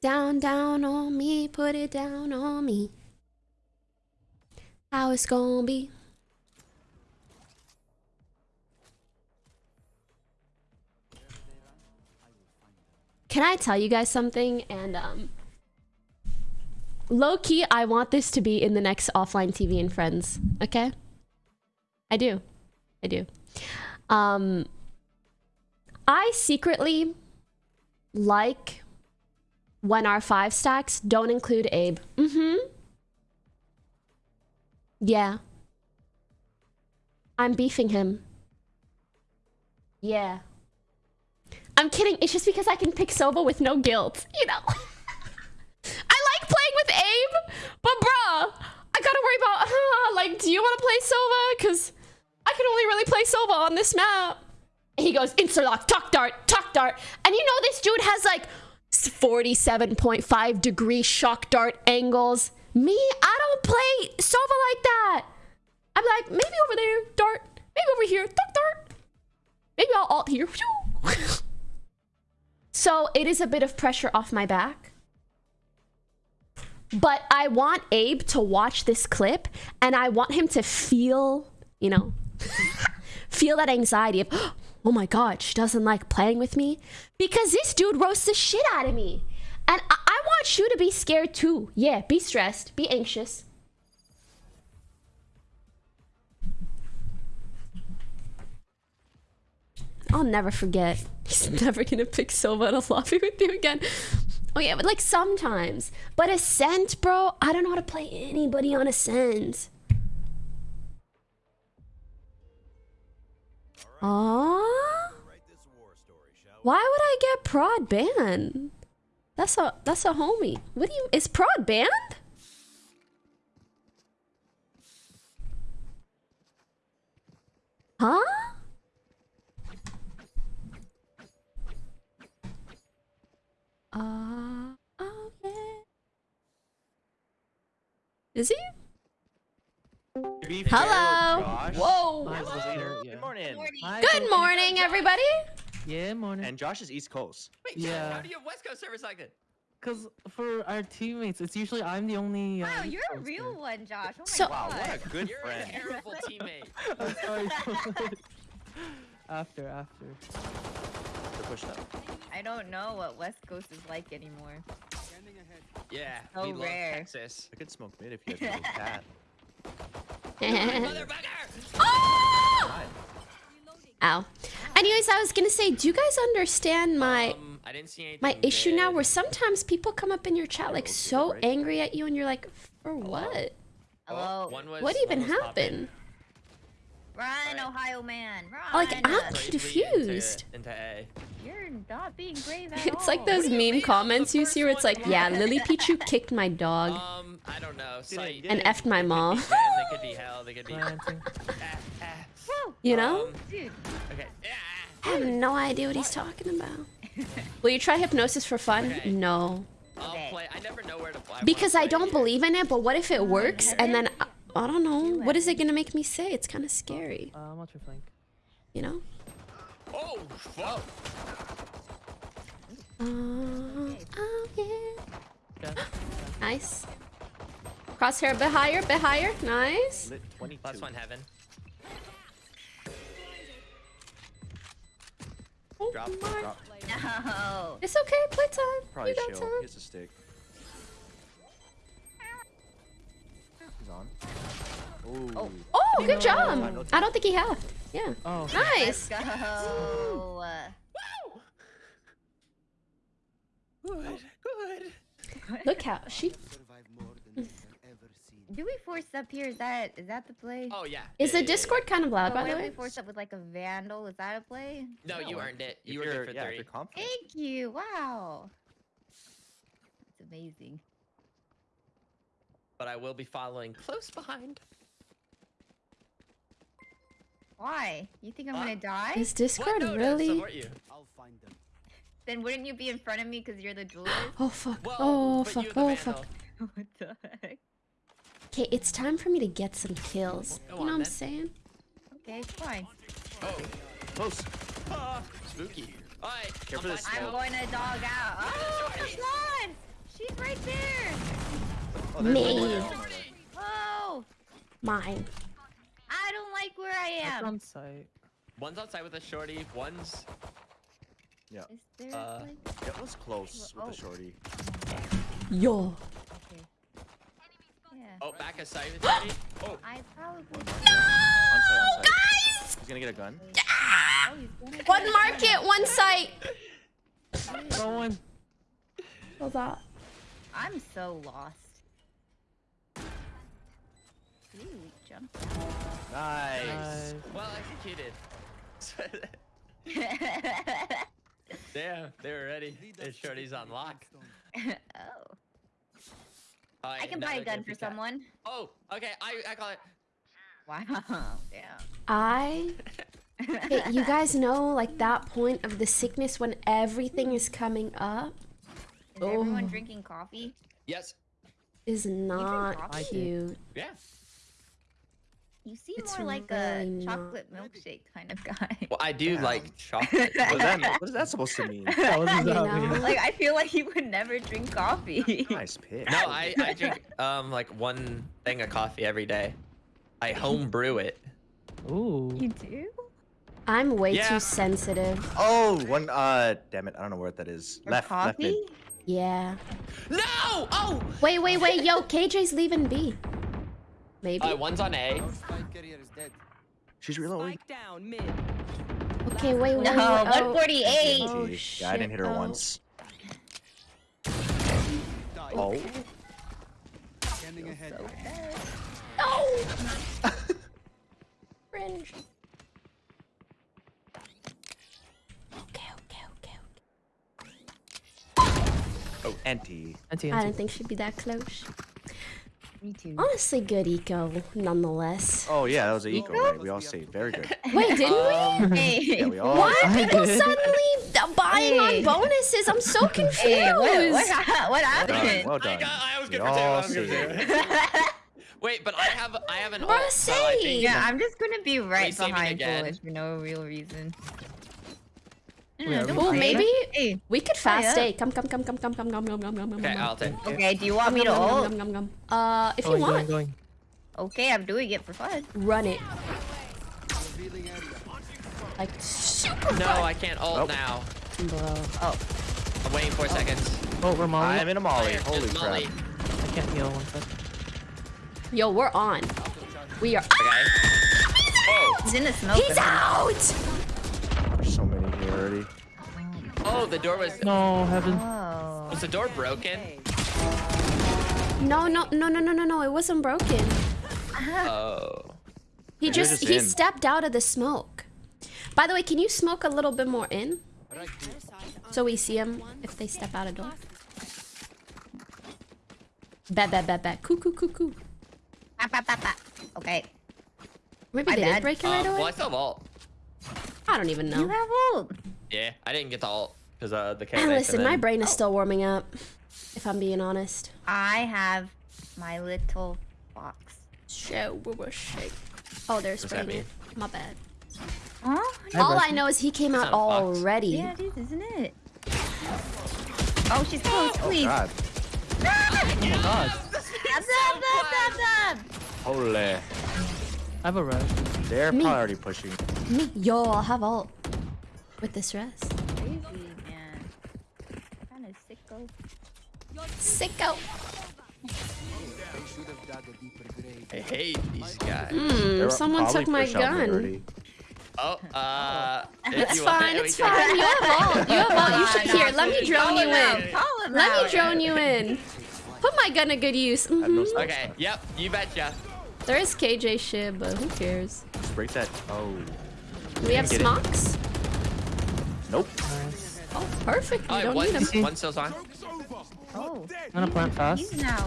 Down, down on me, put it down on me. How it's gonna be. Can I tell you guys something? And um low key, I want this to be in the next OfflineTV and friends. Okay? I do. I do. Um I secretly like when our five stacks don't include Abe. Mm-hmm. Yeah. I'm beefing him. Yeah. I'm kidding. It's just because I can pick Sova with no guilt, you know? I like playing with Abe, but bruh, I gotta worry about, uh, like, do you want to play Sova? Because I can only really play Sova on this map. And he goes, Interlock, talk dart, talk dart. And you know this dude has like 47.5 degree shock dart angles. Me, I don't play Sova like that. I'm like, maybe over there, dart. Maybe over here, talk dart. Maybe I'll alt here. so it is a bit of pressure off my back. But I want Abe to watch this clip and I want him to feel, you know, feel that anxiety of, oh my god, she doesn't like playing with me. Because this dude roasts the shit out of me. And I, I want you to be scared too. Yeah, be stressed, be anxious. I'll never forget. He's never gonna pick Sova in a lobby with you again. Oh yeah, but like sometimes. But Ascent, bro, I don't know how to play anybody on Ascent. Aww. Why would I get prod banned? That's a that's a homie. What do you is prod banned? Huh? Uh, oh yeah. Is he? Hello. Whoa. Hello. Good morning. Good morning, everybody. Yeah, morning. And Josh is East Coast. Wait, Yeah. how do you have West Coast service like that? Because for our teammates, it's usually I'm the only. Wow, uh, you're a real Coaster. one, Josh. Oh my So- Wow, what a good You're friend. a terrible teammate. I'm sorry. after, after. The push up. I don't know what West Coast is like anymore. Yeah, So we love rare. Texas. I could smoke mid if you had a little cat. Motherfucker! Oh! Ow. Anyways, I was gonna say, do you guys understand my Um, I didn't see my issue now? Where sometimes people come up in your chat like so angry at you, and you're like, for what? Hello. What even one popping happened? Run, Alright. Ohio man. Run. Like, I'm confused. Into, into A. You're not being brave at It's like those What do you mean? meme comments you see where it's like, yeah. Lily Pichu kicked my dog Um, I don't know. Sight. Get and it. effed my mom. They could be Zen, they could be hell. They could be. Planting. Woo, You know? Um, dude. okay. I have no idea what he's talking about. Will you try hypnosis for fun? Okay. No. I'll play. I never know where to play. Because I don't believe in it, but what if it works and then I, I don't know. Do What is it. it gonna make me say? It's kind of scary, Uh, I'm not your flank. you know? Oh, fuck. Uh, oh yeah. Okay. Nice. Crosshair a bit higher, bit higher. Nice. Last one, heaven. Oh Drop, my. drop. No. It's okay, playtime. Probably you got shield. time. Here's a stick. On. Ooh. Oh. Oh, good No. job. I don't think he had. Yeah. Oh. Nice. Let's go. Good. Good. Look how she Do we force up here? Is that is that the play? Oh yeah. is Yeah, the yeah, Discord kind of loud, But by what the if we force up with like a vandal? Is that a play? yeah. No, you earned it. You were you're- good for yeah, if three. Thank you. Wow. That's amazing. But I will be following close behind. Why? You think I'm Uh, gonna die? Is Discord No, to really? support you. Then wouldn't you be in front of me because you're the duelist? Oh fuck. Well, Oh fuck. Oh vandal. fuck. what the heck? Okay, it's time for me to get some kills. Go You know on, what I'm then. saying? Okay, fine. Oh, Close. ah, spooky. Alright, Care I'm this fine. I'm going to dog out. Oh, it's not! right there. Oh, Me. Oh, Mine. I don't like where I That's am. on site. One's outside with a shorty. One's Yeah, Is there Uh, like? that was close with Oh. the shorty. Yo. Okay. Yeah. oh back aside with shorty. Oh, I probably. On site, on site. He's gonna get a gun. Oh, he's One market, one site. Going. Hold on. I'm so lost. Ooh, jump. Nice. Nice. well executed. Damn, they were ready. Their shorty's on lock. oh. Oh, I can buy a gun for be cat- someone. Oh, okay. I I call it. Wow. Damn. I. Hey, you guys know, like that point of the sickness when everything is coming up Is everyone Oh. drinking coffee? Yes. is not coffee? I cute. Yeah. You seem It's more like really a not. chocolate milkshake kind of guy. Well, I do Damn. like chocolate. What is that? What is that supposed to mean? That was You exactly. know? like I feel like you would never drink coffee. Nice pick. No, I, I drink um like one thing of coffee every day. I home brew it. Ooh. You do? I'm way Yeah. too sensitive. Oh, one. Uh, damn it. I don't know where that is. For Left, left mid. Yeah. No! Oh! Wait, wait, wait. Yo, KJ's leaving B. Maybe. Uh, one's on A. She's reloading. Down mid. Okay, wait, wait. No, wait. Oh. 148. Oh, yeah, I didn't hit her. Oh. once. Oh. No! Cringe. Okay, okay, okay, Oh, anti. Anti, okay. I anti. didn't think she'd be that close. Me too. Honestly, good eco, nonetheless. Oh yeah, that was a eco, right? We all say very good. Wait, didn't Um, Hey, Yeah, we all. Why are people did. suddenly d- buying on bonuses? I'm so confused. hey, what, what, ha- what Well done. happened? Well I done. got. I was We good for two. I was good see for two. Wait, but I have. I have an. Bruh, ult, so I say. think- yeah, I'm just gonna be right Resaving behind again. Foolish for no real reason. Wait, are we don't Well, worry. maybe Hey, we could fast yeah. A. Come, come, come, come, come, come, come, come, come, come, come. Okay, come. I'll take. okay, do you want me to Gum, gum, ult? gum, gum, gum, gum. Uh, if you Going, going, want, going. Okay, I'm doing it for fun. run it. Like super No, fun. I can't ult Nope. now. Bro. Oh, I'm waiting four seconds. Oh, we're molly. I'm in a molly. Fire, Holy just crap. Molly. I can't heal one sec. Yo, we're on. We are. Okay. Oh, he's in the smoke. He's out. Already. oh, the door was. No, heaven. Oh. Was the door broken? No, no, no, no, no, no, no. It wasn't broken. Oh. He They're just just he in. stepped out of the smoke. By the way, can you smoke a little bit more in? So we see him if they step out a door. Bet, bet, bet, bet. Coo, coo, coo, coo. Ah, bah, bah, bah. Okay. Maybe My they bad. did break it right Um, away. well, I still have ult. I don't even know. You have ult. Yeah, I didn't get the ult because uh the Ah, KNX listen, my brain is still warming up. If I'm being honest. I have my little box. Show, shake. Oh, there's What's that spraying mean? it. My bad. Huh? Hi, All I know is he came out not a box. already. Yeah, it is, isn't it? Oh, she's close, Oh please. god. God. Dab, dab, dab, dab, dab. Holy. I have a res. They're Me. probably already pushing. Me, yo, I'll have ult with this rest. Crazy, man. Kind of sicko. Sicko. I hate these guys. Hmm, They're someone took my pushed out mid gun. already. Oh, uh. It's fine, it's fine. You have ult. You have ult. You should Nah, nah, here. Let me drone you in. Let me drone you in. Put my gun to good use. I have no Mhm. Okay, yep, you betcha. There is KJ shit, but who cares? Just break that. Oh. Do we have Get it. smocks? Nope. Nice. Oh, perfect. We Oh, don't need one's, them. one's on. Oh, I'm gonna plant fast. he's now.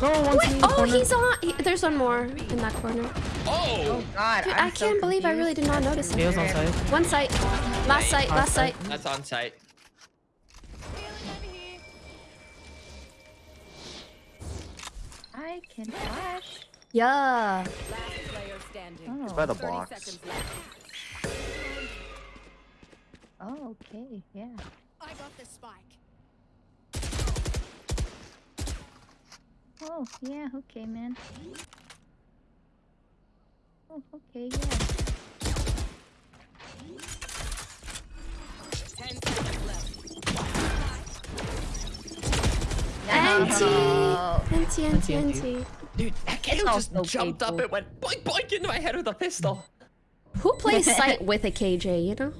No, one's Wait, in the oh, corner. he's on. He, there's one more in that corner. Oh. oh! God, Dude, I'm I so can't believe I really did not notice He him. was on site. One site. Last site. Last site. That's on site. I can flash. Yeah. Last player standing. Oh. It's by the 30 box. seconds left. Oh, okay, yeah. I got the spike. Oh, yeah, okay, man. Oh, okay, yeah. Ten seconds left. Anti, Oh. anti, anti, anti. Dude, that KO just also jumped up painful. and went boink boink into my head with a pistol. Who plays sight with a KJ? You know.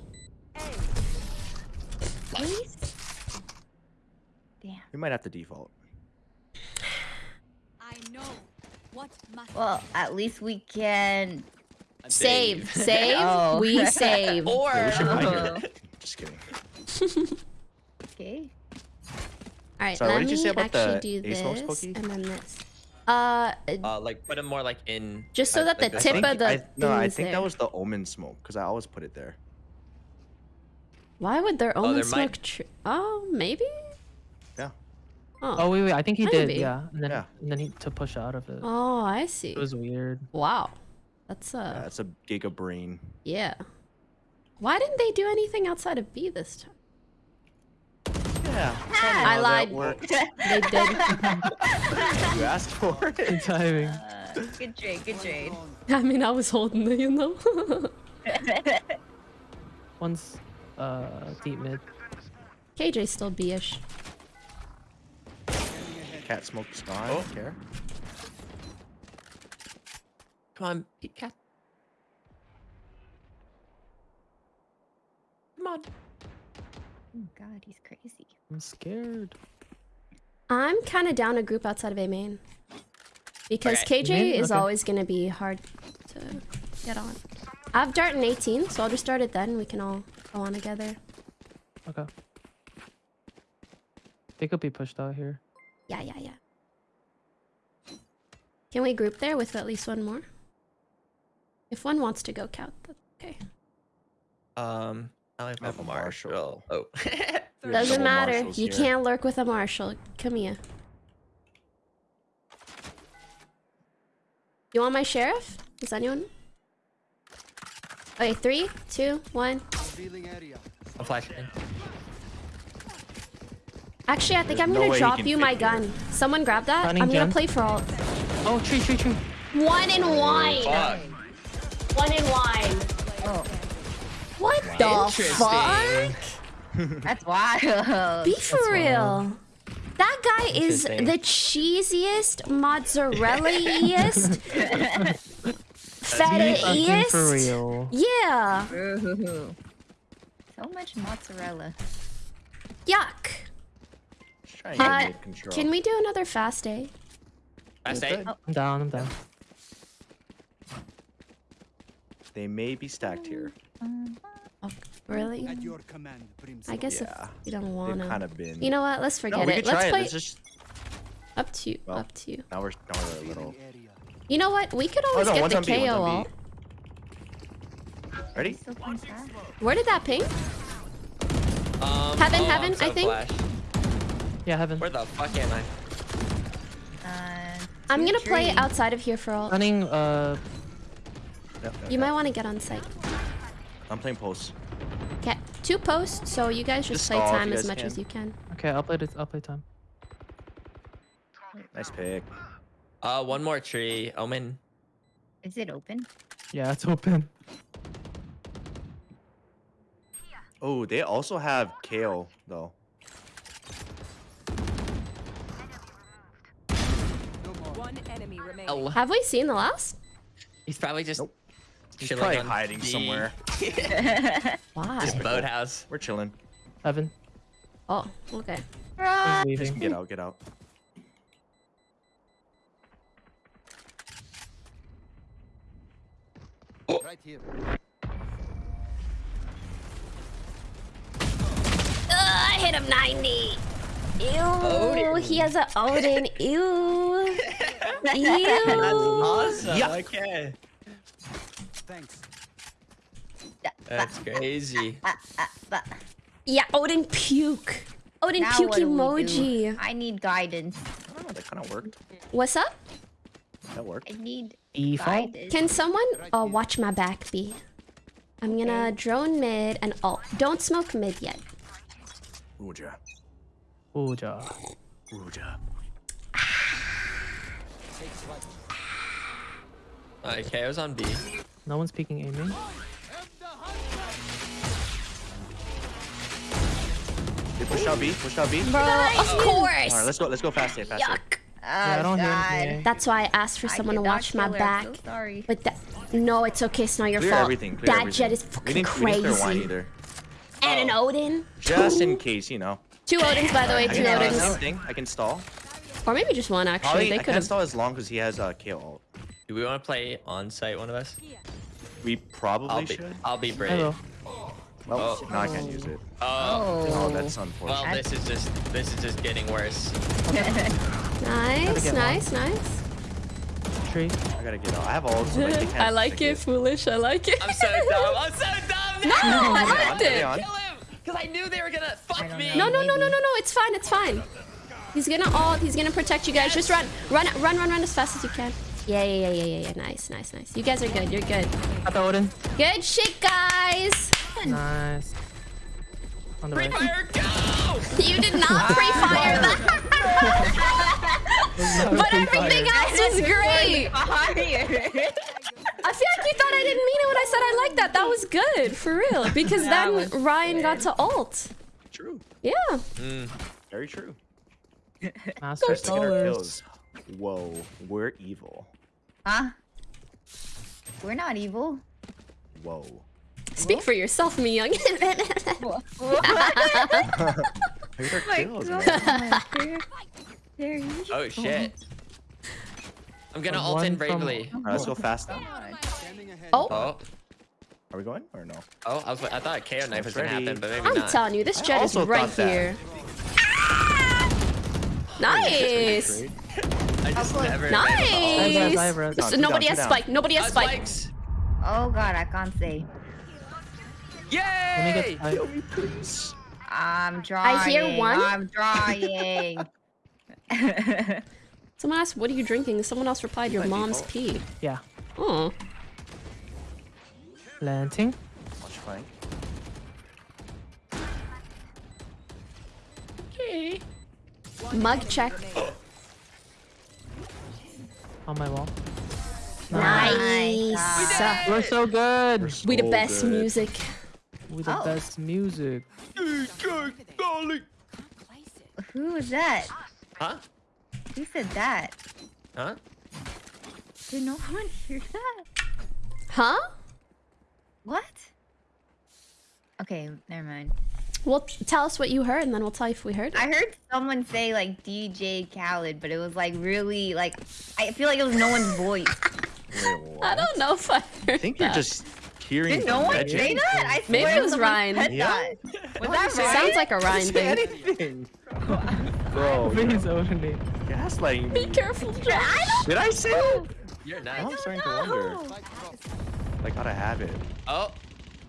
Please? Damn. We might have to default. I know what must Well, at least we can. Save, save. Oh. We save. Or Yeah, we should Oh. Just kidding. Okay. All right, Sorry, what let did you me say about actually the do this cookie? and then this. Uh, uh, like put him more like in. Just so uh, that the like this tip one. of the I, no, I think there. that was the omen smoke because I always put it there. Why would their Oh, own there smoke? might- Tr- oh, maybe. Yeah. Oh. Oh wait, wait. I think he Maybe. did. Yeah, and then Yeah. and then he to push out of it. Oh, I see. It was weird. Wow, that's Yeah, that's it's a giga brain. yeah. Why didn't they do anything outside of B this time? Yeah. I lied. They did. you asked for it. Good timing. Uh, good trade, good trade. I mean, I was holding it, you know. One's uh deep mid. KJ's still B-ish. Cat smoke spawn. Oh. Care. Come on, Pete Cat. Come on. oh god, he's crazy. I'm scared. I'm kind of down a group outside of A main. Because Okay. KJ Main? is Okay. always going to be hard to get on. I have Dart in 18, so I'll just start it then. We can all go on together. Okay. They could be pushed out here. Yeah, yeah, yeah. Can we group there with at least one more? If one wants to go count, that's okay. Um, I like I have a Marshall. Oh. Doesn't matter. You here. can't lurk with a marshal. Come here. You want my sheriff? Does anyone? Okay, three, two, one. I'm flashing. Actually, I think I'm gonna way he drop can you my fit here. gun. Someone grab that. Running I'm gonna gem. play for all. Oh, tree, tree, tree. One in wine. Fuck. One in wine. Oh, What the fuck? that's wild. Be for That's real. That guy is the cheesiest, mozzarella-iest, Fucking for real. Yeah. Ooh. So much mozzarella. Yuck. Just try and get Uh. Can we do another fast day? I say. I'm down. I'm down. They may be stacked here. Oh, really? At your command, I guess Yeah. if you don't wanna. kind of been. You know what? Let's no, forget we it. try Let's it. play Let's just. up to you. Well, up to you. Now we're now we're a little. Area. You know what? We could Oh always no! get the on B. One's KO all. Ready? Still playing fast. Where did that ping? Um, Heaven, oh, heaven, I'm so I think. flashed. Yeah, heaven. Where the fuck am I? Uh, I'm gonna play outside of here for all. Running. Uh, Yep, yep, You yep. might want to get on site. I'm playing post. Okay, two posts, so you guys just Just play time as much can. as you can. okay, I'll play this. I'll play time. Nice pick. Uh, one more tree. Omen. Is it open? Yeah, it's open. Oh, they also have kale though. One enemy remaining. Oh, Have we seen the last? he's probably just. Nope. He's probably hiding B. somewhere. Why? Just boathouse. We're chilling. Heaven. Oh, okay. He's Just get out, get out. Right here. Ugh, I hit him 90. Ew, Odin. he has a Odin. Ew. Ew. That's awesome. Yuck. Okay. Thanks. That's crazy. Yeah, Odin puke. Odin Now puke what do we do? emoji. I need guidance. Oh, that kind of worked. What's up? That worked. I need Default. guidance. Can someone uh, watch my back B? I'm gonna drone mid and alt. Don't smoke mid yet. Ooja. Ooja. Ooja. Alright, KO's on B. No one's peeking aiming. They push out B. Push out B. Bro, of course. All right, let's go. Let's go faster. Faster. Yuck. Yeah, I Oh, don't hear That's why I asked for someone to watch my her, back. I'm so sorry. But that, no, it's okay. It's not your Clear fault. everything. Clear that everything. Jett is We fucking didn't, we didn't crazy. either. And an Odin. Just in case, you know. Two Odins, by the way. I Two can uh, Odins. same thing. I can stall. Or maybe just one, actually. Probably they I could can have. stall as long as he has uh, KO ult. Do we want to play on site, one of us? We probably I'll be, should. I'll be brave. Hello. Well, Oh. no, I can't use it. Oh, Oh, Oh, that's well, unfortunate. this is just this is just getting worse. Nice, get nice, nice. Tree. I gotta get out. I have ult. So like, I like it, foolish. I like it. I'm so dumb. I'm so dumb. No, I Are liked on? Are they it. Kill him, because I knew they were gonna fuck me. know. No, no, no, no, no, no. It's fine. It's fine. He's gonna ult. He's gonna protect you guys. Just run, run, run, run, run as fast as you can. Yeah, yeah, yeah, yeah, yeah, yeah. Nice, nice, nice. You guys are good. You're good. Got the Odin. Good shit, guys. Nice. On the Free right. fire, go! You did not pre-fire that. But everything else was great. I feel like you thought I didn't mean it when I said I like that. That was good, for real. Because That then was Ryan got to ult. True. Yeah. Mm. Very true. Master Let's get our kills. Whoa, we're evil. Huh? We're not evil. Whoa. Speak for yourself, Miyoung. Look at our kills, man. Oh shit. I'm gonna From ult in one from- bravely. All right, let's go fast now. Oh, Oh, Are we going or no? oh, I was I thought a KO knife was gonna happen, but maybe I'm not. telling you, this Jett is right thought that. here. Nice. I just never. Nice. I've read- So Two nobody down, has two down. spike. Nobody has spike. spikes. Oh god, I can't say. Let me Yay! get. I, I'm trying. I hear one. I'm trying. Someone asked, "What are you drinking?" Someone else replied, "Your mom's pee." yeah. Oh, Planting. Watch flank. Okay. Mug check. On my wall. Nice. We're so good. We the So best good. music. We the Oh. best music. Who is that? Huh? Who said that? Huh? Did no one hear that? Huh? What? Okay, never mind. Well, tell us what you heard, and then we'll tell you if we heard it. I heard someone say like DJ Khaled, but it was like really like I feel like it was no one's voice. Wait. I don't know if I heard I think you're just hearing Did no one legend. say that? I Maybe it was Ryan. Yeah? that. Was that Ryan? Sounds like a Ryan thing. anything. Bro, Please, Odin. gaslighting Be careful, Jack. Did I say it? You're Now nice. I'm starting to wonder. Like how to have it. Oh,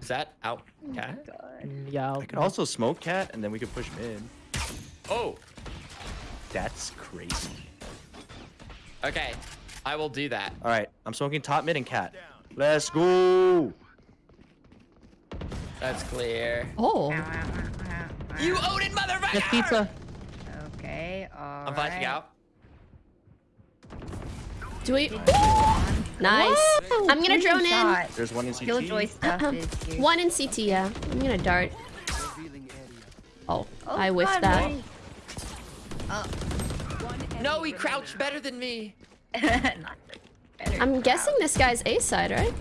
is that out? Cat? Mm, Yeah. I'll, I could also smoke cat and then we could push mid. Oh, That's crazy. okay. I will do that. All right, I'm smoking top mid and cat. Let's go. That's clear. Oh, You Odin motherfucker! Get pizza. Okay, alright. I'm flashing out. do we? Nice. I'm gonna drone in. Shot. There's one in CT. Killjoy stuff. One in CT, yeah. I'm gonna dart. Oh, Oh, I whiffed God, that. Oh. No, he crouched better than me. Better. I'm guessing this guy's A side, right?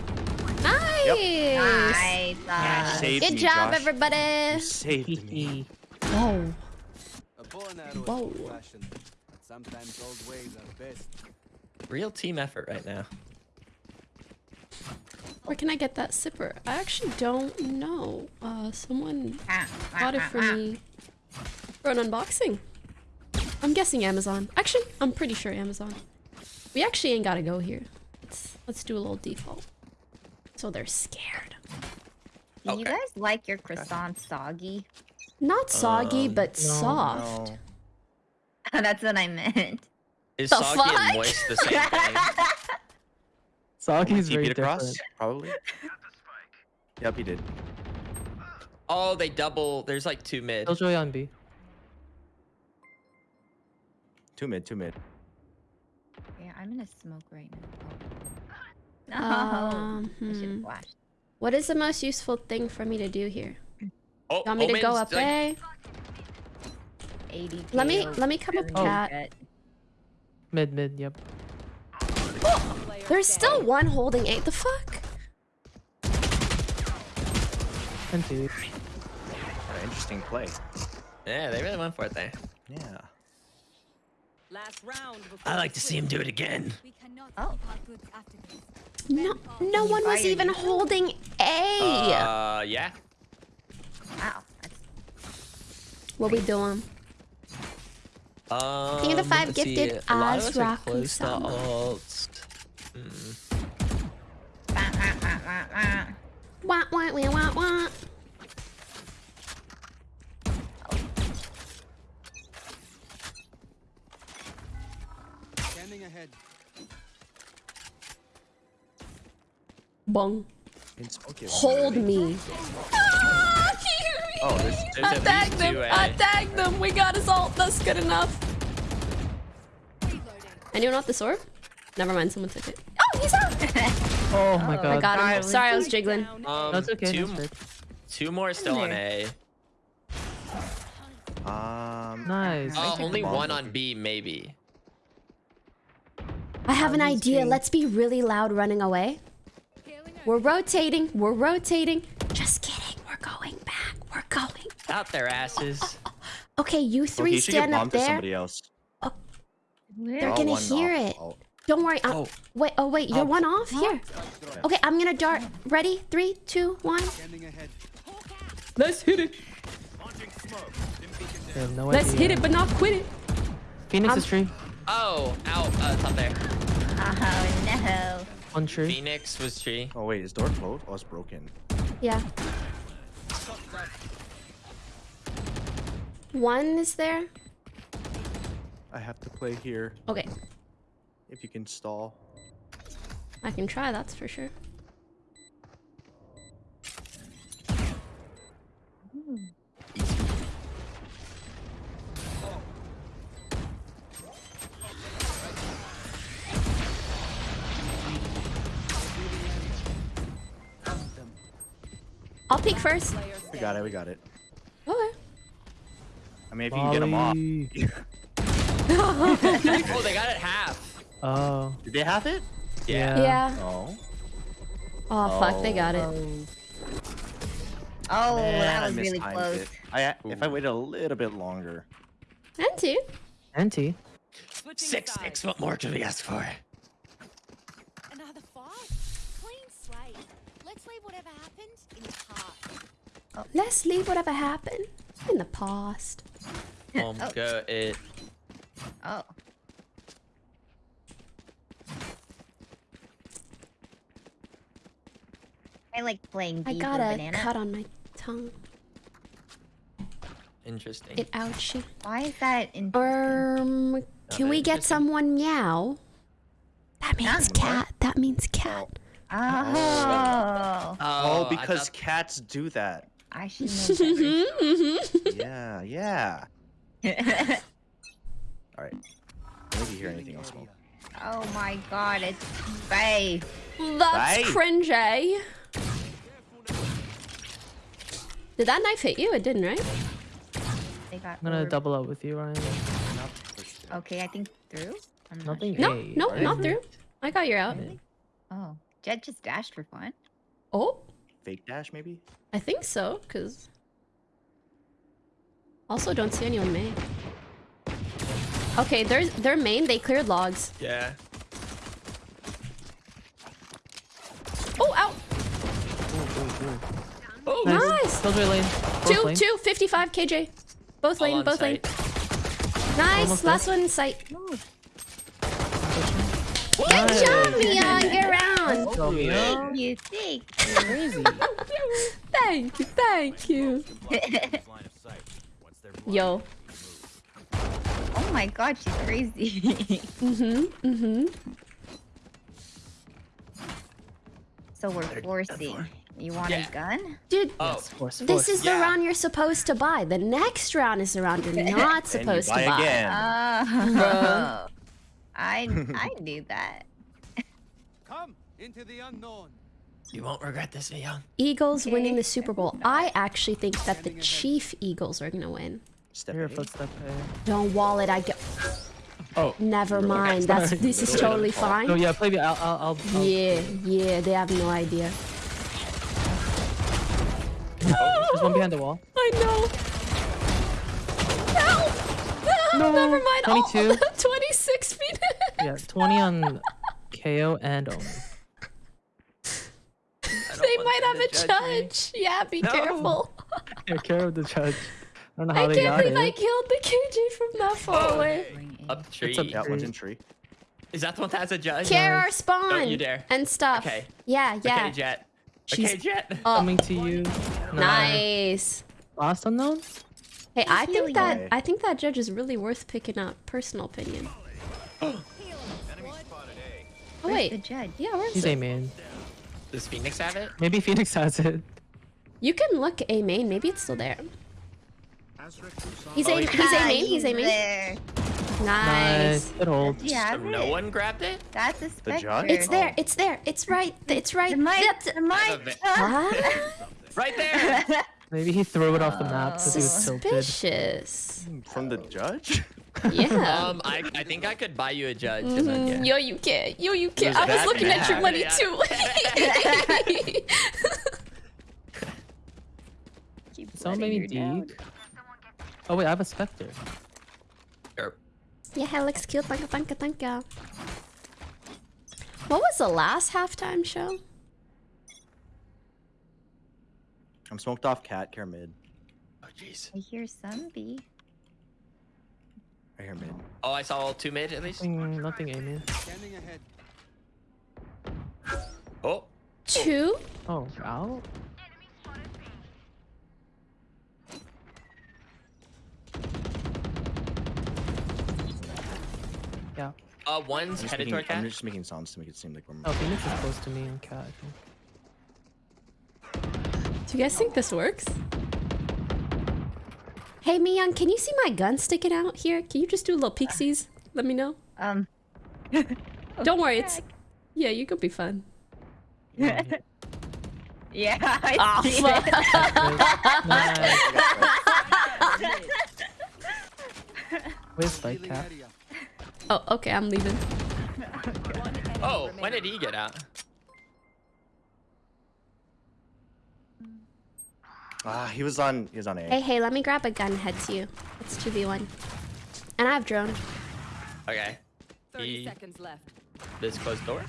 Nice. Nice. You uh, Good me, job, Josh. everybody. You saved me. Oh, A bow and arrow is Whoa. old-fashioned, but sometimes old ways are best. Real team effort right now. where can I get that sipper? I actually don't know. Uh, someone ah, ah, bought it ah, for ah. me for an unboxing. I'm guessing Amazon. Actually, I'm pretty sure Amazon. We actually ain't gotta go here. Let's, let's do a little default. So they're scared. Do you guys like your croissant soggy? Not soggy, Um, but no, soft. No. That's what I meant. Is The soggy fuck? and moist the same thing? Soggy's TP'd very across, different. probably. Yep, he did. Oh, they double. There's like two mid. Killjoy on B. Two mid, two mid. Yeah, I'm in a smoke right now. Oh. Um, I should hmm. have flashed. What is the most useful thing for me to do here? Oh, You want me to go up like, A? 80 Let me let me come up Oh. cat. Mid, mid, yep. Player There's standing. still one holding eight. The fuck? And two. An interesting play. Yeah, they really went for it there. Yeah. Last round I like to see him do it again. We Oh. keep our goods after this. No, no one was even holding A. Uh, yeah. Wow. What we doing? Um, King of the Five let's see, gifted a lot of as us are Raku close to Sama. ults. Hmm. wah, wah, wah, wah, wah. Scanning ahead. Bong. In. Hold me. Ah, Oh, there's, There's I at tagged them. two I A. tagged them. We got us all. That's good enough. Anyone want the sword? Never mind. Someone took it. Oh, he's out. Oh my Oh, god. I got him. Sorry, Sorry, I was jiggling. down. Um, That's okay. Two, That's two more still on A. Um. Nice. Uh, only one on B, maybe. I have an idea. Let's be really loud running away. We're rotating. We're rotating. Just kidding. We're going back. We're going. Out their asses. Okay, you Okay, three you should get stand up there. somebody else. They're Oh, gonna hear off. it. Oh, Don't worry. I'm, Oh. Wait. Oh wait. You're Oh. one off here. Okay, I'm gonna dart. Ready? Three, two, one. Let's hit it. No Let's idea. hit it, but not quit it. Phoenix Um, is tree. Oh, out, uh, top there. Oh no. One tree. Phoenix was tree. Oh wait, is door closed? Oh, it's broken. Yeah. One is there. I have to play here. Okay, If you can stall. I can try. That's for sure. I'll peek first. We got it. We got it. Okay. I mean, if you can get them off. Oh, they got it half. Oh. Did they have it? Yeah. Yeah. Oh. Oh, fuck, they got it. Oh, oh Man, that I was really close. it. I if I waited a little bit longer. And two. Anti. Switching Six, sides. six. What more could we ask for? Another fight? Clean slate. Let's leave whatever happened in the past. Let's leave whatever happened in the past. Um, Oh. go it. Oh. I like playing I D got a banana. cut on my tongue. Interesting. It ouchie. Why is that in? Um, can we get someone meow? That means What? cat. That means cat. Oh, Oh, Oh, I because thought- cats do that. I should know better. Mm-hmm. yeah, yeah. All right. Maybe hear anything on smoke. oh my god, it's Faye. That's Right. cringy. Did that knife hit you? It didn't, right? They got I'm gonna orb. double up with you, Ryan. Not pushed it. Okay, I think through. I'm not Nothing. sure. No, no, not through. I got your out. Oh, Jett just dashed for fun. Oh, Fake dash, maybe? I think so, because... Also, don't see anyone main. Okay, there's their main, they cleared logs. Yeah. Oh, out! Oh, oh, oh, Nice! Killjoy lane. Two, lane. two, 55 KJ. Both All lane, on both lane. Nice, Almost last one in sight. Good Nice. job, Mia, good round. Go, Mia. You think? Crazy. Thank you, thank you. Yo. oh my god, she's crazy. Mm-hmm, mm-hmm. so we're forcing. You want Yeah. a gun? Dude, Oh, Force, this force. is the round you're supposed to buy. The next round is the round you're not And you supposed to buy buy. again. Oh. I I knew that. Come into the unknown. You won't regret this, Leon. Eagles winning the Super Bowl. I actually think that the Chief Eagles are gonna win. Step Here, A. footstep. Don't wall it. I get. Oh. Never mind. That's this is totally bit of fault. No, fine. yeah, play me. I'll, I'll, I'll, I'll Yeah, yeah. They have no idea. Oh, there's one behind the wall. I know. Help! No, Never mind. Oh, 22. 26 feet. Yeah, 20 on KO and Omen. they might have a judge. Yeah, be No. careful. Take care of the judge. I don't know how I they can't got believe I killed the KJ from that far away. Up the tree. It's up Yeah, Tree. one's in tree. Is that the one that has a judge? Care our spawn Don't you dare. and stuff. Okay. Yeah, yeah. Okay, Jett. She's okay, Jett. up. Coming to you. Nice. Last unknown? Hey, I think Healing that away. I think that judge is really worth picking up. Personal opinion. Oh wait, the judge? yeah, where's He's it? a main. Does Phoenix have it? Maybe Phoenix has it. You can look a main. Maybe it's still there. He's Oh, a yeah. he's a main. He's a main. There. Nice. Good old. Yeah, So no one grabbed it? That's a Spectre. judge? It's there. It's there. It's right. It's right. The mic. That's- The mic. What? Right there. Maybe he threw it off the map because he was tilted. Suspicious. From the judge? Yeah. um, I, I think I could buy you a judge. I- Mm, yeah. Yo, you can't. Yo, you can't. I was that looking at your money Yeah. too. Keep So letting many deep. Oh wait, I have a Spectre. Sure. yeah, it looks cute. Thank you, thank you, thank you. What was the last halftime show? I'm smoked off cat, care mid. Oh, jeez. I hear zombie. I hear mid. Oh, I saw two mid at least. Nothing, nothing aiming. Scanning ahead. Oh, Two? Oh, out? Yeah. uh, I'm one's just, headed making, toward I'm just making sounds to make it seem like we're Oh, Phoenix is close to me on cat. I think. Do you guys think this works? Hey, Miyoung, can you see my gun sticking out here? Can you just do a little pixies? Let me know. Um. Don't worry, it's... Yeah, you could be fun. Yeah, Yeah, I Ah, see fuck. yeah. Nice. Where's Spike Healing Cap? Oh, okay, I'm leaving. Oh, when did he get out? Ah, he was on. He was on A. Hey, hey, let me grab a gun head to you. It's 2v1. And I have drone. Okay. 30 He- seconds left. This closed door.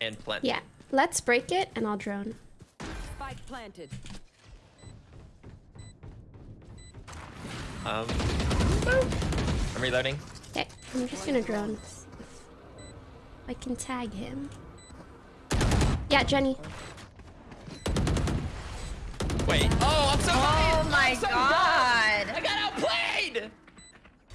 And plenty. Yeah. Let's break it and I'll drone. Spike planted. Um. I'm reloading. Okay, I'm just gonna drone. I can tag him. Yeah, Jenny. Wait. Oh, I'm so Oh my so god! I got outplayed.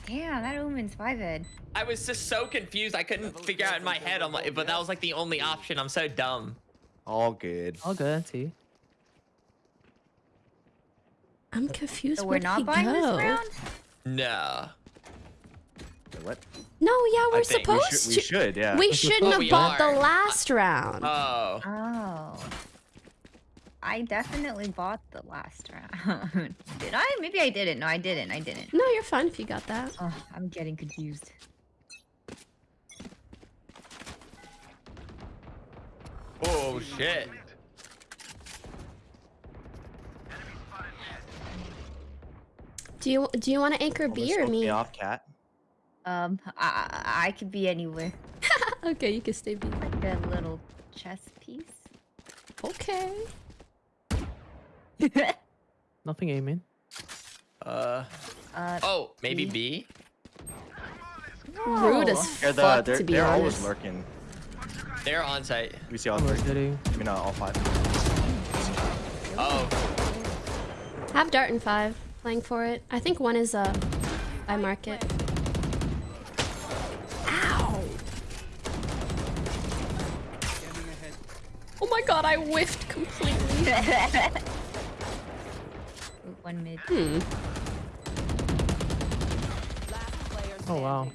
Damn, that omen's five head. I was just so confused. I couldn't figure out in my head. I'm like, but that was like the only option. I'm so dumb. All good. All good, T. I'm confused. So we're not he buying go? this round? No. What? No, yeah, we're I think we supposed should, we to. should, yeah. We shouldn't Oh, have we bought are. the last round. Oh. Oh. I definitely bought the last round. Did I? Maybe I didn't. No, I didn't. I didn't. no, you're fine if you got that. Oh, I'm getting confused. Oh shit. Do you do you want to anchor Almost B or me? off cat. Um, I, I I could be anywhere. okay, you can stay B. Like a little chess piece. Okay. Nothing aiming. Uh. Uh, Oh, maybe B. B. Rude as Yeah, the, fuck they're, to be they're always lurking. They're on site. We see all I'm three. rotating. I mean, uh, all five. Oh. Have dart and five. Playing for it. I think one is uh by market. Ow! Oh my god, I whiffed completely. One mid. Hmm. Oh wow.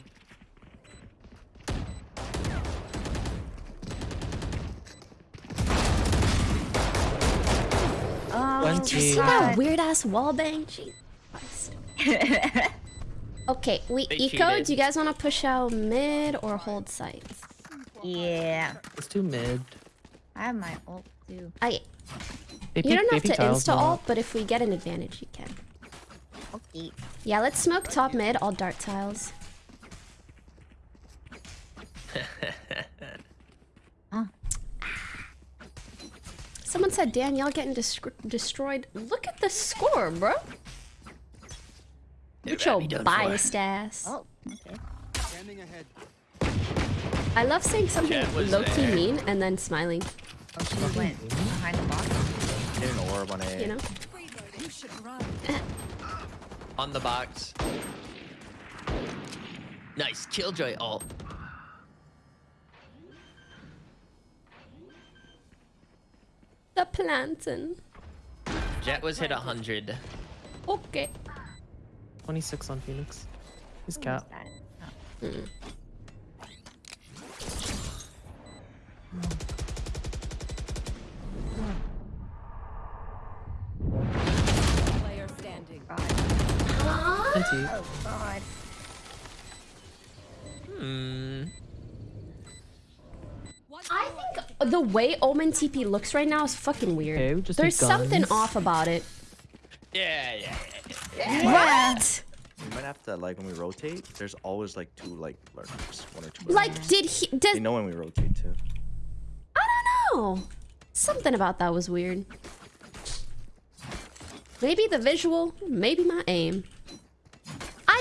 Oh, Did you see that weird ass wall bang? okay, we they eco. Cheated. Do you guys want to push out mid or hold sites? Yeah. Let's do mid. I have my ult too. I. AP, You don't have AP to tiles insta not- ult, but if we get an advantage, you can. Okay. Yeah, let's smoke top mid. All dart tiles. Someone said Danielle getting destroyed. Look at the score, bro. With your Already done for. biased ass. Oh, okay. Scanning ahead. I love saying something Jett was low key mean and then smiling. Oh, she went behind the box. Getting an orb on A. You know? You should run. On the box. Nice killjoy ult. The plantain. Jett was hit 100. Okay. 26 on Phoenix. He's Who cap. was 20. Oh God. Hmm. I think the way Omen TP looks right now is fucking weird. Okay, just There's something off about it. Yeah, yeah. What? We might have to like when we rotate. There's always like two like lurkers, one or two. Like, lurkers. did he? they Did know when we rotate too. I don't know. Something about that was weird. Maybe the visual, maybe my aim.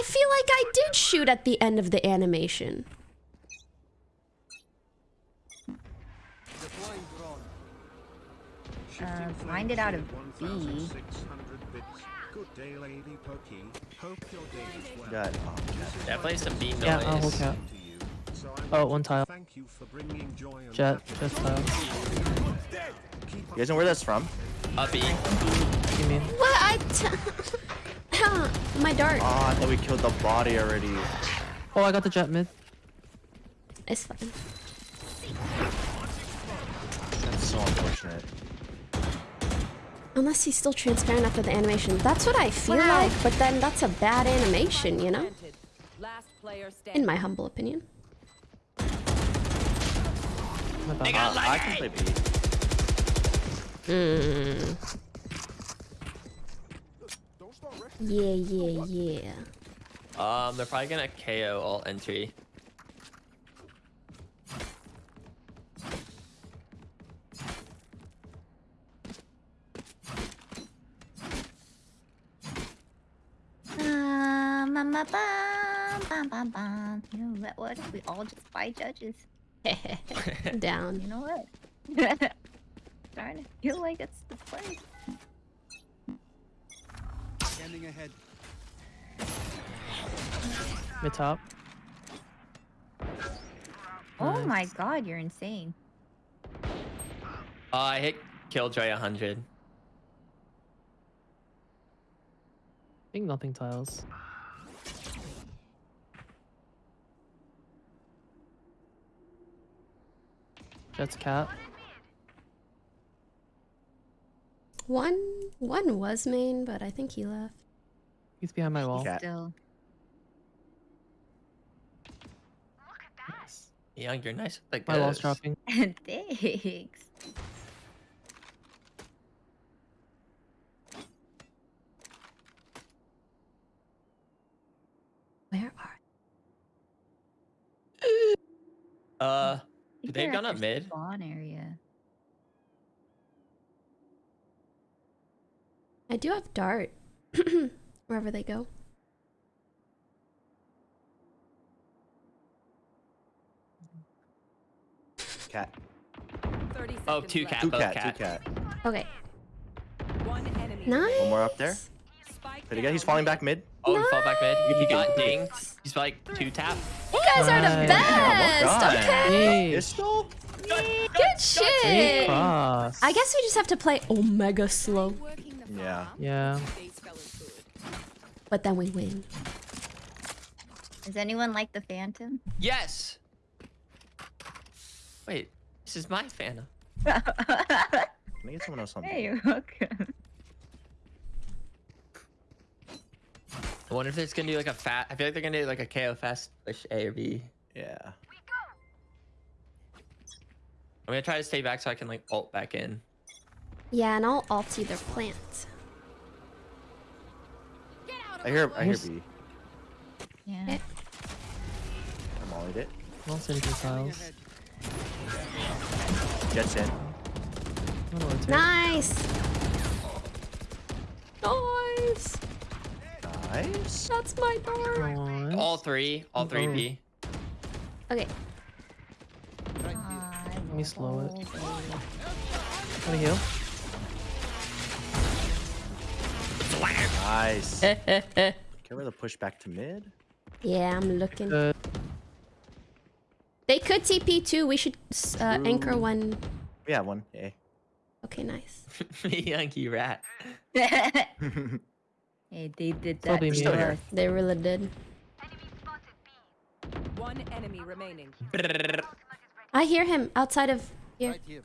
I feel like I did shoot at the end of the animation. Uh, find it out of B. Good day, Lady Pokey. Hope your day is well. got oh, cat. Definitely some B noise. Yeah, I'll hold cap. To you. So I Oh, want one to tile. Thank you for bringing joy and Jett, happiness. Jett tile. You guys know where that's from? Up B. You mean? What? I. T- Huh, my dart. Oh, I thought we killed the body already. Oh, I got the Jett mid. It's fine. That's so unfortunate. Unless he's still transparent after the animation. That's what I feel Wow. like, but then that's a bad animation, you know? Planted. Last player standing. In my humble opinion. My. Uh, I can play B. Mm. Yeah, yeah, yeah. Um, they're probably gonna KO all entry. Um, bum, bum, bum, bum, bum, bum. You know what? What if we all just buy judges? Down. You know what? Starting to feel like it's the play. Ahead. Mid top. Oh Nice. my god, you're insane. Oh, I hit killjoy 100. I think nothing tiles. Jett's cat. One one was main, but I think he left. He's behind my wall. Cat. Still. Nice. Young, you're nice with the My wall's ghost. dropping. Thanks. Where are Uh, they've they're gone at up mid. Spawn area. I do have dart. Wherever they go. Cat. 30 Oh, seconds two left. cat, Two both cat. cat. Two cat. Okay. One enemy. Nice. One more up there. Spike Did he get? He's falling back mid. Oh, he fall back mid. He got dinged. He's like two tap. You guys are the best. Well. Okay. Pistol. Good great shit. I guess we just have to play Omega slow, Yeah. Yeah. But then we win. Does anyone like the Phantom? Yes. Wait, this is my Phantom. Can I get someone else on? Hey, you're welcome. I wonder if it's gonna do like a fat. I feel like they're gonna do like a KO fast push A or B. Yeah. I'm gonna try to stay back so I can like alt back in. Yeah, and I'll alt either plant. Get out of I hear. my I hear B. Yeah. Eh. I mollied it. I'll send you Scanning tiles. Jets in. I'm gonna. Nice. Nice. Nice. That's my dart. Nice. All three, all three B. Okay. Let me slow it. Gotta heal. Nice. Can we the push back to mid? Yeah, I'm looking. Uh, They could TP too. We should uh, anchor Ooh. one. Yeah, one. A. Okay, nice. Yankee rat. hey, they did that. be to still me. here. They really did. One enemy remaining. I hear him outside of here. Right here.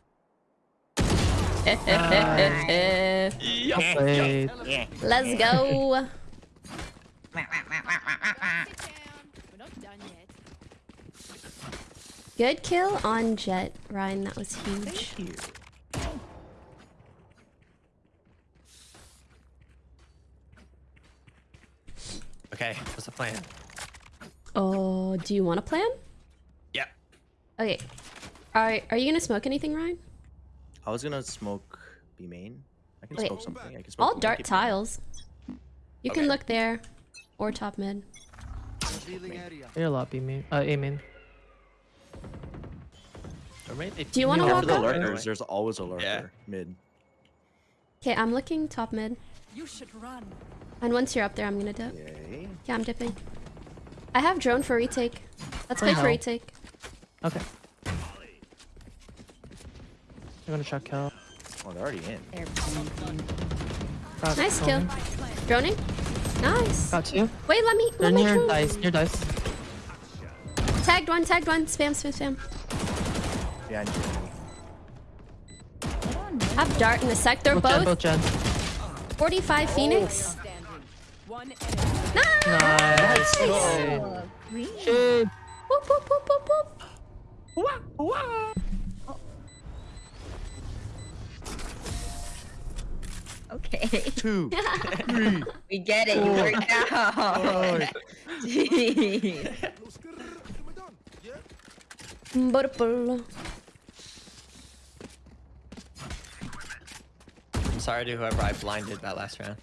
Played. Let's go. Sit down. We're not done yet. Good kill on Jett, Ryan. That was huge. Here. Okay, what's the plan? Oh, do you want a plan? Yeah. Okay. Are Are you gonna smoke anything, Ryan? I was gonna smoke B main. I can Okay. smoke something. I can smoke. I'll B, dart keep tiles. You can look there, or top mid. Revealing area. They're a lot B main. Uh, A main. Or Do you wanna Look walk for the up? lurkers. There's always a lurker Yeah. mid. Okay, I'm looking top mid. You should run. And once you're up there, I'm gonna dip. Yay. Yeah, I'm dipping. I have drone for retake. Let's For play for retake. Okay. I'm gonna check Cal. Oh, they're already in. They're Got Nice kill. Droning. Nice. Got two. Wait, let me. They're Let me near drone. dice. Near dice. Tagged one. Tagged one. Spam. Spam. Spam. Behind you. Have dart in a sec. They're Both Gen. both Both Gen. 45 Phoenix. Standing. One enemy. Nice. Nice. Play. Oh, green. Shit. Whoop, whoop, whoop, whoop, whoop. Okay. Two. three. we get it. You worked out. Jeez. Purple. I'm sorry to whoever I blinded that last round.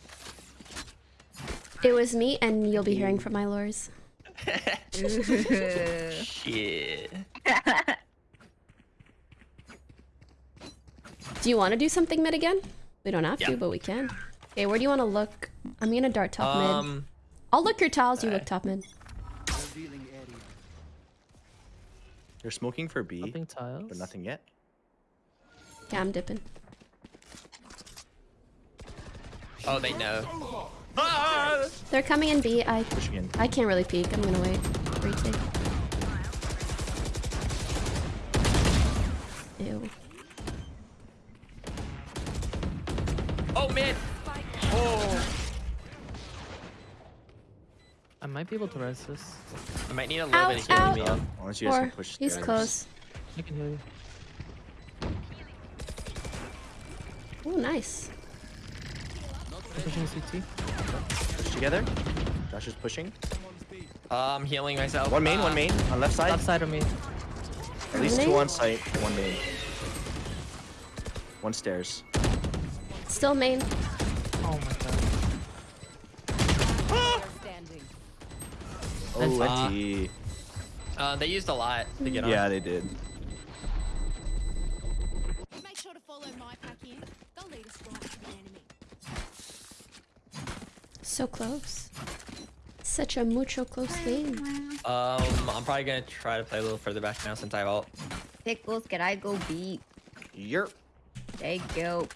It was me, and you'll be hearing from my lures. Shit. Do you want to do something mid again? We don't have to, but we can. Okay, where do you want to look? I'm gonna dart top mid. Um, I'll look your tiles. You look top mid. Revealing area. They're smoking for B, Nothing tiles. but nothing yet. Yeah, I'm dipping. oh, they know. They're coming in B. I in. I can't really peek. I'm gonna wait. Retake. Man. Oh. I might be able to res this. I might need a little Out, bit of healing out. me up. Unless you guys can push he's stairs. close. I can heal you. Oh, nice. I'm pushing CT. Push together. Josh is pushing. Um, healing myself. One main, Uh, one main. On left side. Left side of me. At least two on site, one main. One stairs. Still main. Oh my god. Standing. Oh, And- Uh, they used a lot to get on. Yeah, they did. Make sure to follow my pack in. They'll lead us right to the enemy. So close. Such a mucho close game. Um, I'm probably gonna try to play a little further back now since I have ult. Pickles, can I go beat? Yerp. Thank you.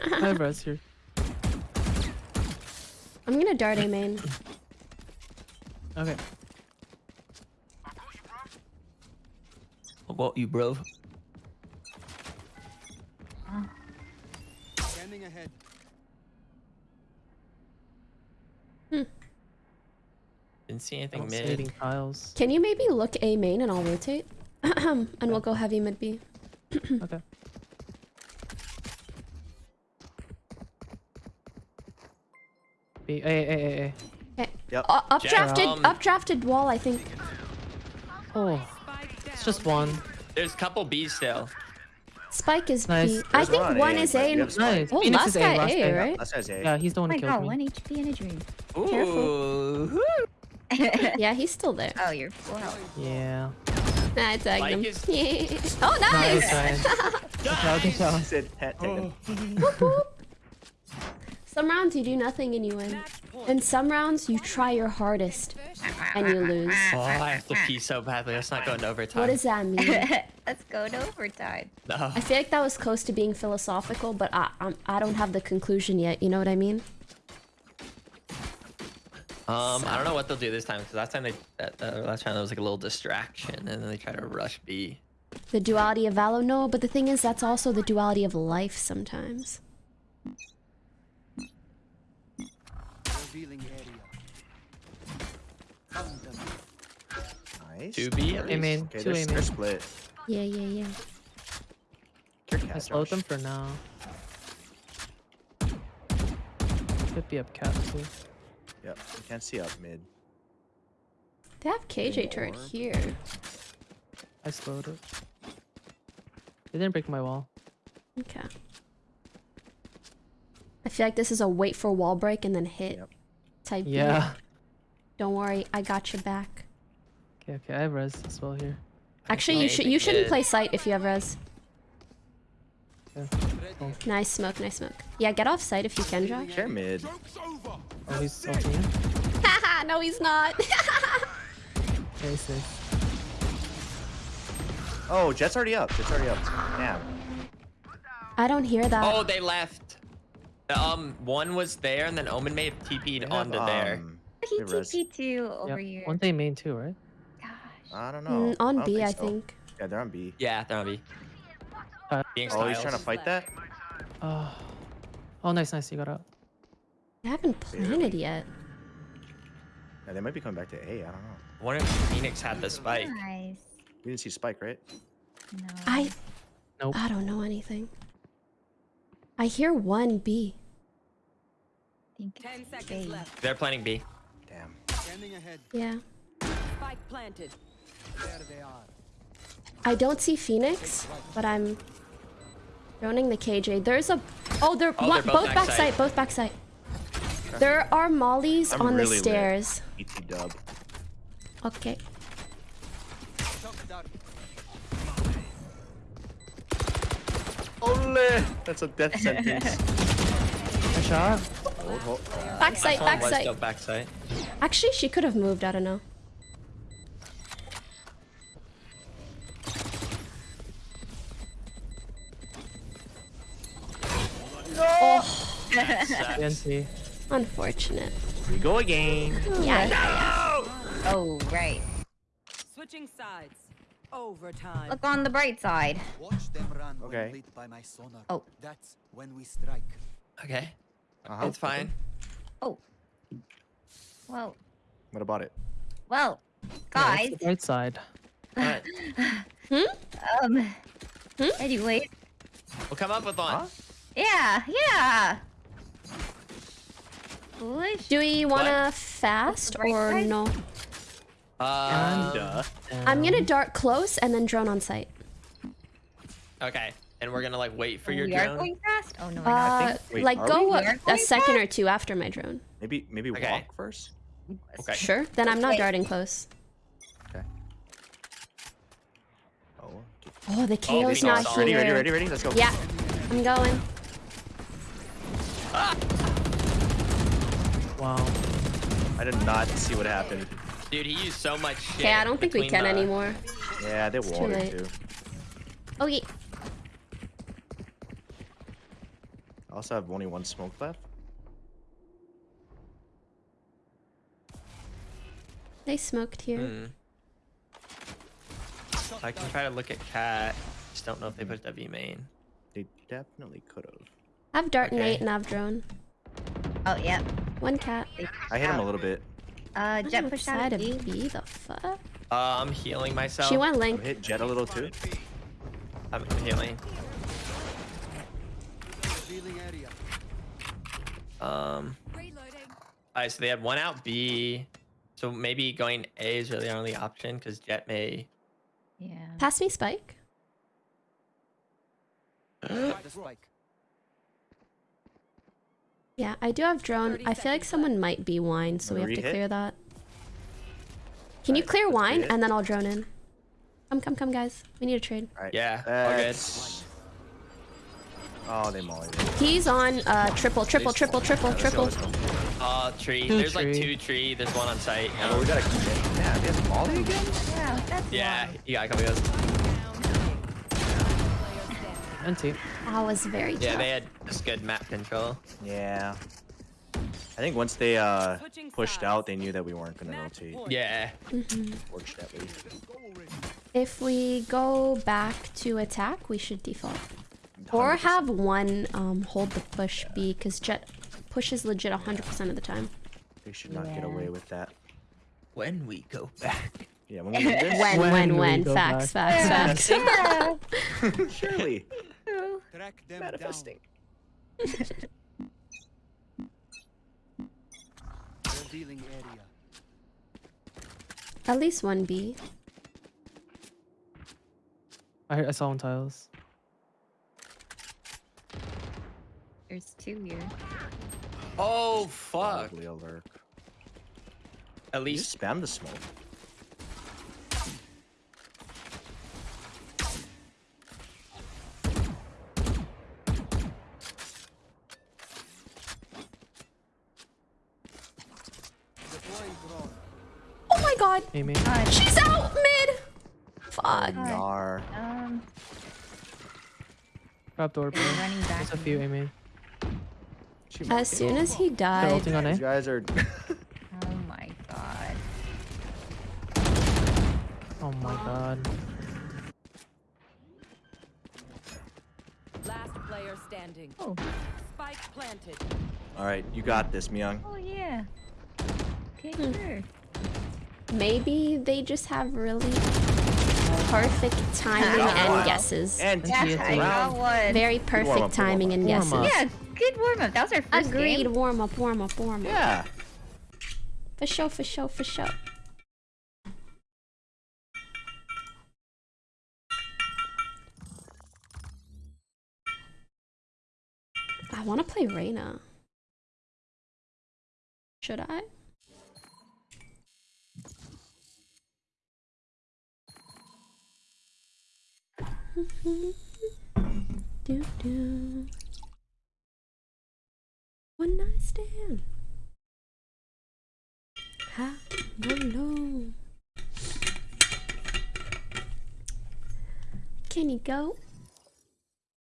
I have res here. I'm gonna dart A main. Okay. What you, bro? Scanning ahead. Hmm. see I anything don't see mid. anything tiles. Can you maybe look A main and I'll rotate? and we'll go heavy mid B. Okay. B, A, A, A, A. Okay. Yep. Uh, updrafted, um, updrafted wall, I think. Oh, it's just one. There's a couple B's still. Spike is Nice. B. I There's think one one A, is A and have Spike. Nice. oh, Phoenix last is A, guy last A, guy. right? Last guy's A. Yeah, he's the Oh one my who killed god, me. one HP in a dream. Ooh. Yeah, he's still there. Oh, you're full health. Yeah. Nah, I tagged Spike him. is- oh, Nice, nice! Ryan. Good job, good job. He said hat taken. Whoop, whoop. Some rounds you do nothing and you win. And some rounds you try your hardest and you lose. Oh, I have to pee so badly. Let's not go into overtime. What does that mean? Let's go to overtime. No. I feel like that was close to being philosophical, but I I'm, I don't have the conclusion yet. You know what I mean? Um, I don't know what they'll do this time because last time they, that, uh, last time there was like a little distraction and then they try to rush B. The duality of Valo, no, but the thing is, that's also the duality of life sometimes. Nice. Two B at A least. Okay, two they're, A they're split. Yeah, yeah, yeah. Your I cat, slowed them for now. Could be up cap too. Yep. You can't see up mid. They have KJ turret here. I slowed it. They didn't break my wall. Okay. I feel like this is a wait for wall break and then hit Yep. type. beat. Yeah. Don't worry, I got your back. Okay, okay. I have res as well here. Actually, you should you shouldn't play sight if you have res. Nice smoke, nice smoke. Yeah, get off sight if you can, Josh. Share mid. Oh, he's ulting in. Haha, no, he's not. okay, nice. Oh, Jett's already up. Jett's already up. Damn. I don't hear that. Oh, they left. Um, one was there and then Omen may have TP'd They have, onto there. um, He they res- TP2 over Yep. here. One day main too, right? Gosh. I don't know. Mm, on don't B, I so. think. Yeah, they're on B. Yeah, they're on B. Uh, Being Oh, he's trying to fight that? Oh. Oh, nice, nice. You got out. They haven't planted yet. Yeah, they might be coming back to A. I don't know. I wonder if Phoenix had the spike. Nice. You didn't see Spike, right? No. I Nope. I don't know anything. I hear one B. Ten seconds A. left. They're planning B. Damn. Scanning ahead. Yeah. Spike planted. There they are. I don't see Phoenix, but I'm droning the KJ. There's a oh, they're, Oh, one, they're both, both backside, backside. both backside. There are mollies I'm on really the stairs. Dub. Okay. Shock. Ole! That's a death sentence. A shot. Backside, backside. backside. Actually, she could have moved. I don't know. BNT. unfortunate. We go again. Yeah, yeah, yeah. Oh, right. Switching sides. Overtime. Look on the bright side. Watch them run Okay. when lit by my sonar. Oh. That's when we strike. Okay, Uh-huh. it's fine. Oh. Well, What about it? well, Yeah, guys. it's the right side. Alright, Um. Hmm? Anyway, we'll come up with one. Huh? yeah, yeah. Foolish. Do we want to fast or side? no? Um, Duh. I'm gonna dart close and then drone on site. okay, and we're gonna like wait for Oh, your we are drone. going fast. Oh no, we're not. Uh, think- wait, like go we? a, a second fast? or two after my drone. Maybe maybe Okay. walk first. Okay. Sure. Then I'm not Wait. darting close. Okay. Oh. Oh, the KO's Phoenix not here. Ready, ready, ready, ready. Let's go. Yeah, I'm going. Wow. I did not see what happened. Dude, he used so much shit. Okay, I don't think we can the- anymore. Yeah, they too watered late. too. Oh yeah. I also have only one smoke left. They smoked here. Hmm. I can try to look at cat. Just don't know if they pushed W main. They definitely could have. I have dart and Okay. eight and I have drone. Oh, yep. One cat. I hit him a little bit. Uh, Jett push out of of B. B, the fuck? Uh, I'm healing myself. She went I'm hit Jett a little too. I'm healing. Revealing. Um. Alright, so they had one out B. So maybe going A is really our only option because Jett may. Yeah. Pass me spike. Spike. Yeah, I do have drone. I feel like seconds someone might be wine, so we have Wanna clear that. Can you clear wine and then I'll drone in? Come, come, come, guys. We need a trade. All right. Yeah, all good. That's- Oh, they mollied it. He's on uh triple, triple, triple, triple, Alright, let's go, triple. let's. Uh, tree. Two There's like two tree. There's one on site. Oh, we gotta. Yeah, they have molly again. Yeah, that's yeah, why. you got a couple of those. And T. That was very tough. Yeah, they had just good map control. Yeah. I think once they uh pushed out, they knew that we weren't gonna Match rotate. point. Yeah. Fortunately. If we go back to attack, we should default. Or 100%. have one um hold the push B, because Jett pushes legit 100% of the time. They should not get away with that. When we go back. Yeah, when we do this, When, When when, we when. go Facts, facts, facts. Yeah. surely. Track them Manifesting. down. Revealing area. At least one B. I, I saw on tiles. There's two here. Oh fuck. Probably a lurk. At least just spam the smoke. God! Amy. She's out mid! Fuck. Nar. um, Trap door, bro. running back. There's a few, Amy. As soon as he They're died, ulting on These A. guys are. Oh my god. Oh my god. Last player standing. Oh. Spike planted. All right, you got this, Miyoung. Oh yeah. Okay, Hmm. sure. Maybe they just have really perfect timing Got and guesses. And Yeah, Yeah, TNT. I got one. Very perfect timing and guesses. Yeah, good warm up. That was our first Agreed. Warm up, warm up, warm up. yeah. For sure, for sure, for sure. I want to play Reyna. Should I? Do, do. One night stand. How long? Can you go?